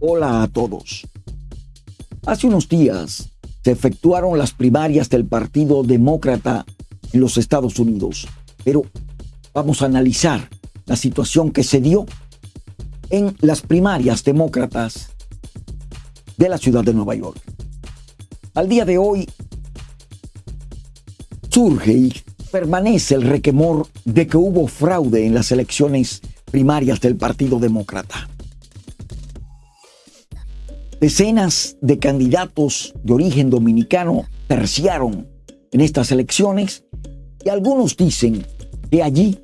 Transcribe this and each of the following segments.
Hola a todos. Hace unos días se efectuaron las primarias del Partido Demócrata en los Estados Unidos, pero vamos a analizar la situación que se dio en las primarias demócratas de la ciudad de Nueva York. Al día de hoy surge y permanece el requemor de que hubo fraude en las elecciones primarias del Partido Demócrata. Decenas de candidatos de origen dominicano terciaron en estas elecciones y algunos dicen que allí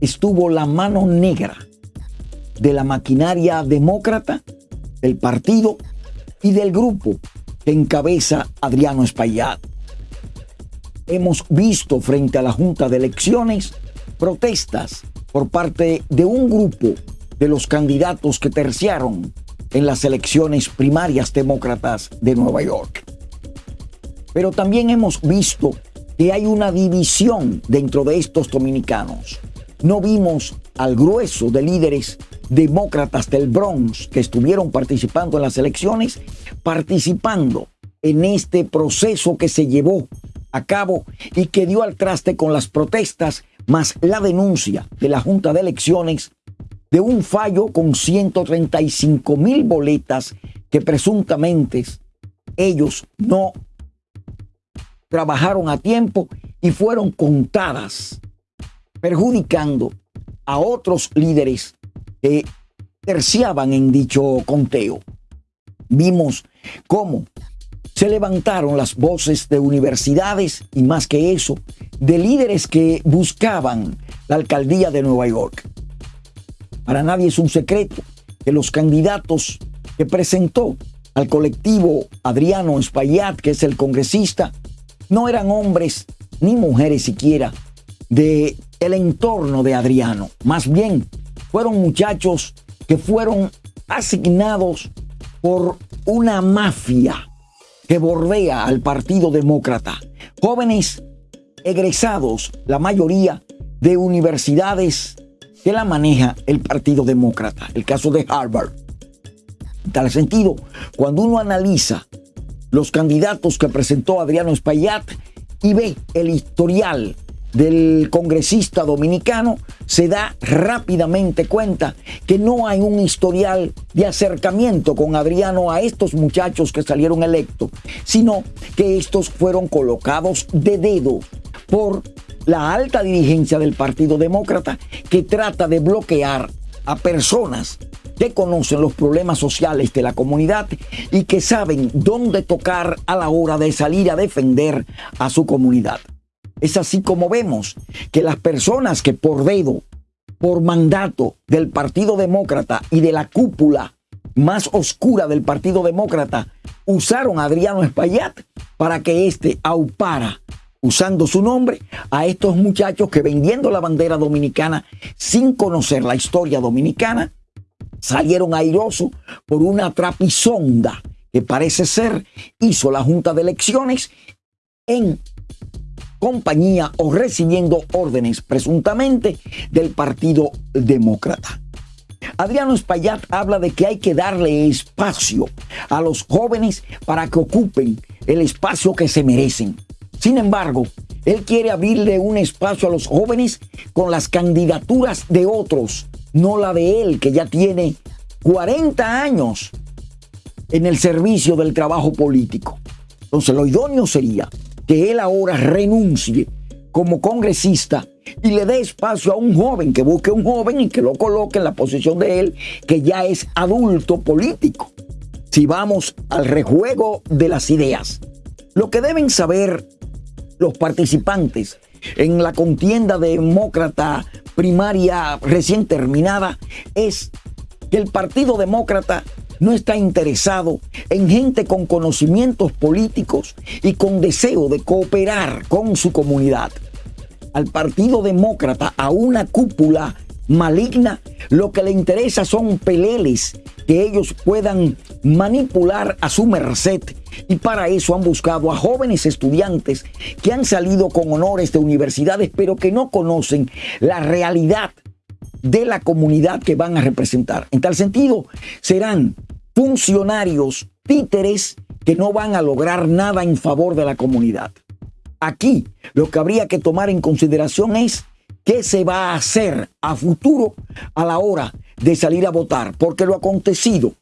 estuvo la mano negra de la maquinaria demócrata, del partido y del grupo que encabeza Adriano Espaillat. Hemos visto frente a la Junta de Elecciones protestas por parte de un grupo de los candidatos que terciaron en las elecciones primarias demócratas de Nueva York. Pero también hemos visto que hay una división dentro de estos dominicanos. No vimos al grueso de líderes demócratas del Bronx que estuvieron participando en las elecciones, participando en este proceso que se llevó a cabo y que dio al traste con las protestas más la denuncia de la Junta de Elecciones de un fallo con 135 mil boletas que presuntamente ellos no trabajaron a tiempo y fueron contadas, perjudicando a otros líderes que terciaban en dicho conteo. Vimos cómo se levantaron las voces de universidades y más que eso, de líderes que buscaban la alcaldía de Nueva York. Para nadie es un secreto que los candidatos que presentó al colectivo Adriano Espaillat, que es el congresista, no eran hombres ni mujeres siquiera de el entorno de Adriano. Más bien, fueron muchachos que fueron asignados por una mafia que bordea al Partido Demócrata. Jóvenes egresados, la mayoría de universidades que la maneja el Partido Demócrata, el caso de Harvard. En tal sentido, cuando uno analiza los candidatos que presentó Adriano Espaillat y ve el historial del congresista dominicano, se da rápidamente cuenta que no hay un historial de acercamiento con Adriano a estos muchachos que salieron electos, sino que estos fueron colocados de dedo por la alta dirigencia del Partido Demócrata que trata de bloquear a personas que conocen los problemas sociales de la comunidad y que saben dónde tocar a la hora de salir a defender a su comunidad. Es así como vemos que las personas que por dedo, por mandato del Partido Demócrata y de la cúpula más oscura del Partido Demócrata, usaron a Adriano Espaillat para que éste aupara usando su nombre a estos muchachos que vendiendo la bandera dominicana sin conocer la historia dominicana, salieron airosos por una trapisonda que parece ser hizo la Junta de Elecciones en compañía o recibiendo órdenes presuntamente del Partido Demócrata. Adriano Espaillat habla de que hay que darle espacio a los jóvenes para que ocupen el espacio que se merecen. Sin embargo, él quiere abrirle un espacio a los jóvenes con las candidaturas de otros, no la de él, que ya tiene 40 años en el servicio del trabajo político. Entonces, lo idóneo sería que él ahora renuncie como congresista y le dé espacio a un joven, que busque un joven y que lo coloque en la posición de él, que ya es adulto político. Si vamos al rejuego de las ideas, lo que deben saber los participantes en la contienda demócrata primaria recién terminada es que el Partido Demócrata no está interesado en gente con conocimientos políticos y con deseo de cooperar con su comunidad. Al Partido Demócrata, a una cúpula maligna, lo que le interesa son peleles que ellos puedan manipular a su merced y para eso han buscado a jóvenes estudiantes que han salido con honores de universidades pero que no conocen la realidad de la comunidad que van a representar. En tal sentido, serán funcionarios títeres que no van a lograr nada en favor de la comunidad. Aquí lo que habría que tomar en consideración es qué se va a hacer a futuro a la hora de salir a votar, porque lo acontecido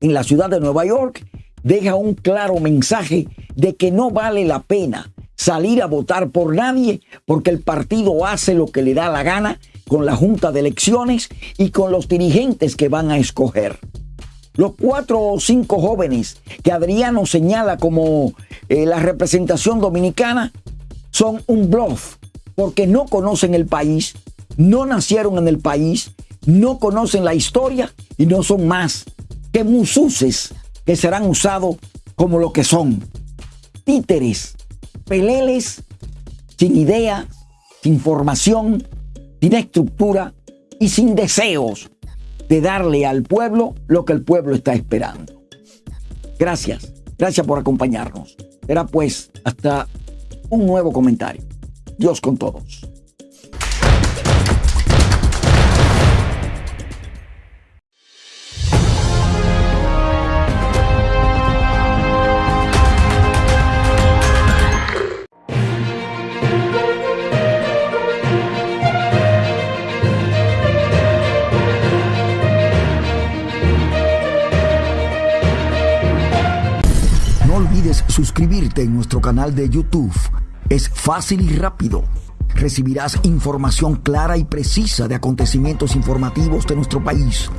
en la ciudad de Nueva York deja un claro mensaje de que no vale la pena salir a votar por nadie porque el partido hace lo que le da la gana con la Junta de Elecciones y con los dirigentes que van a escoger. Los cuatro o cinco jóvenes que Adriano señala como eh, la representación dominicana son un bluff porque no conocen el país, no nacieron en el país, no conocen la historia y no son más que mususes que serán usados como lo que son. Títeres, peleles sin idea, sin formación, sin estructura y sin deseos de darle al pueblo lo que el pueblo está esperando. Gracias, gracias por acompañarnos. Era pues hasta un nuevo comentario. Dios con todos. Suscribirte en nuestro canal de YouTube. Es fácil y rápido. Recibirás información clara y precisa de acontecimientos informativos de nuestro país.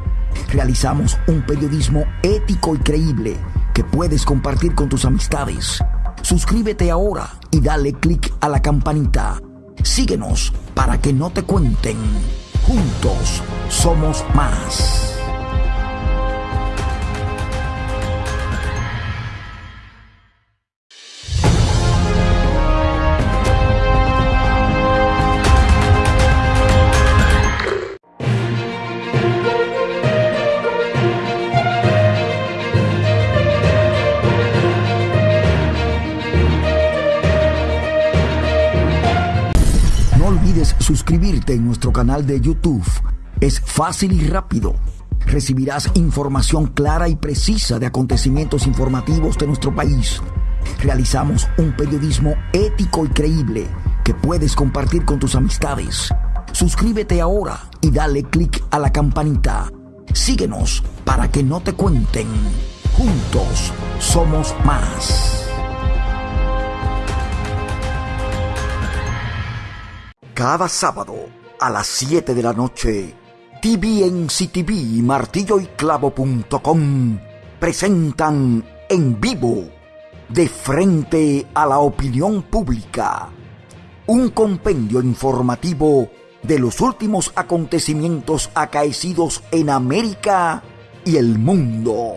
Realizamos un periodismo ético y creíble que puedes compartir con tus amistades. Suscríbete ahora y dale click a la campanita. Síguenos para que no te cuenten. Juntos somos más. Suscribirte en nuestro canal de YouTube. Es fácil y rápido. Recibirás información clara y precisa de acontecimientos informativos de nuestro país. Realizamos un periodismo ético y creíble que puedes compartir con tus amistades. Suscríbete ahora y dale click a la campanita. Síguenos para que no te cuenten. Juntos somos más. Cada sábado a las 7 de la noche, TVNCTV y martilloyclavo.com presentan en vivo, de frente a la opinión pública, un compendio informativo de los últimos acontecimientos acaecidos en América y el mundo.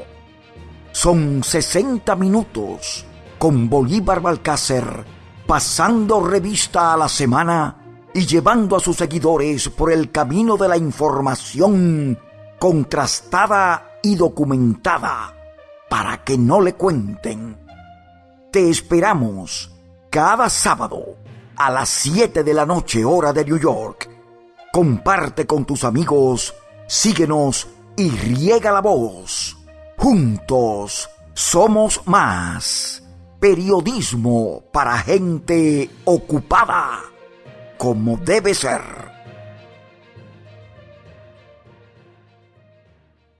Son 60 minutos con Bolívar Balcácer pasando revista a la semana y llevando a sus seguidores por el camino de la información contrastada y documentada para que no le cuenten. Te esperamos cada sábado a las 7 de la noche hora de New York. Comparte con tus amigos, síguenos y riega la voz. Juntos somos más. Periodismo para gente ocupada como debe ser.